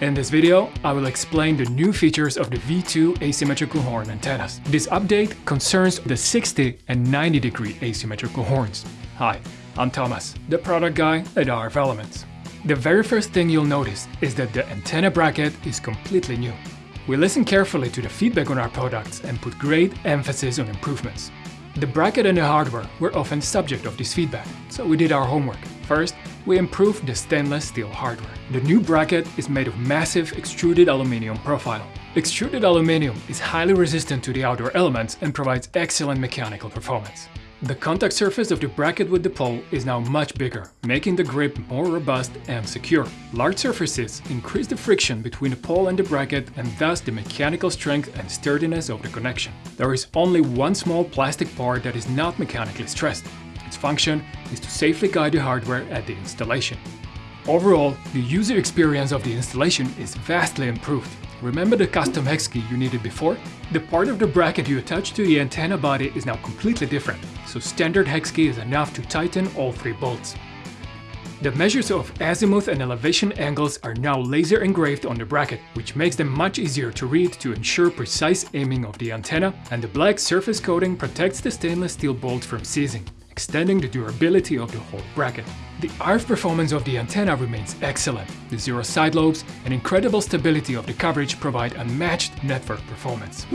In this video, I will explain the new features of the V2 asymmetrical horn antennas. This update concerns the 60 and 90 degree asymmetrical horns. Hi, I'm Thomas, the product guy at RF Elements. The very first thing you'll notice is that the antenna bracket is completely new. We listened carefully to the feedback on our products and put great emphasis on improvements. The bracket and the hardware were often subject of this feedback, so we did our homework. First, we improved the stainless steel hardware. The new bracket is made of massive extruded aluminum profile. Extruded aluminum is highly resistant to the outdoor elements and provides excellent mechanical performance. The contact surface of the bracket with the pole is now much bigger, making the grip more robust and secure. Large surfaces increase the friction between the pole and the bracket and thus the mechanical strength and sturdiness of the connection. There is only one small plastic part that is not mechanically stressed. Its function is to safely guide the hardware at the installation. Overall, the user experience of the installation is vastly improved. Remember the custom hex key you needed before? The part of the bracket you attach to the antenna body is now completely different, so standard hex key is enough to tighten all three bolts. The measures of azimuth and elevation angles are now laser engraved on the bracket, which makes them much easier to read to ensure precise aiming of the antenna, and the black surface coating protects the stainless steel bolt from seizing extending the durability of the whole bracket. The RF performance of the antenna remains excellent. The zero side lobes and incredible stability of the coverage provide unmatched network performance.